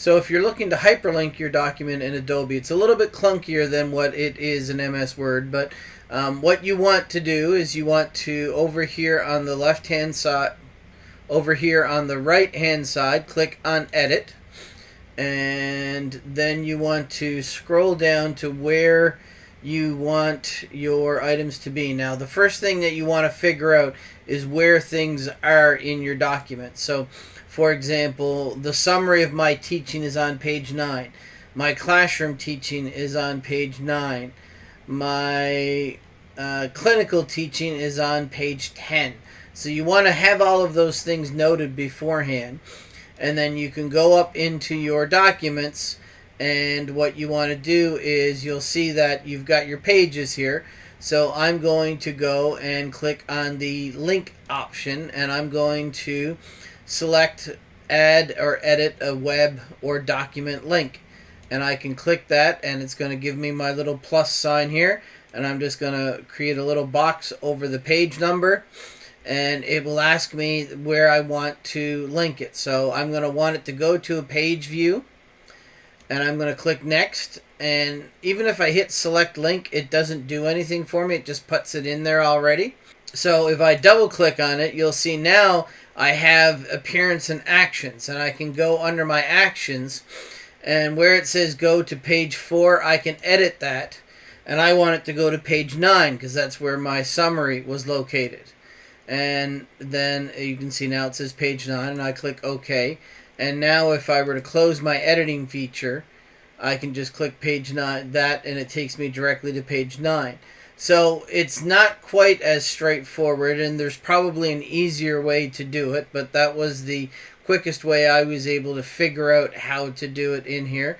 So if you're looking to hyperlink your document in Adobe, it's a little bit clunkier than what it is in MS Word, but um, what you want to do is you want to, over here on the left-hand side, over here on the right-hand side, click on Edit, and then you want to scroll down to where you want your items to be. Now, the first thing that you want to figure out is where things are in your document. So, for example, the summary of my teaching is on page 9. My classroom teaching is on page 9. My uh, clinical teaching is on page 10. So you want to have all of those things noted beforehand. And then you can go up into your documents and what you want to do is you'll see that you've got your pages here. So I'm going to go and click on the link option and I'm going to select add or edit a web or document link. And I can click that and it's going to give me my little plus sign here. And I'm just going to create a little box over the page number and it will ask me where I want to link it. So I'm going to want it to go to a page view and I'm going to click next and even if I hit select link it doesn't do anything for me. It just puts it in there already. So if I double click on it you'll see now I have appearance and actions and I can go under my actions and where it says go to page 4 I can edit that and I want it to go to page 9 because that's where my summary was located and then you can see now it says page 9 and I click OK and now if I were to close my editing feature I can just click page 9 that and it takes me directly to page 9 so it's not quite as straightforward, and there's probably an easier way to do it, but that was the quickest way I was able to figure out how to do it in here.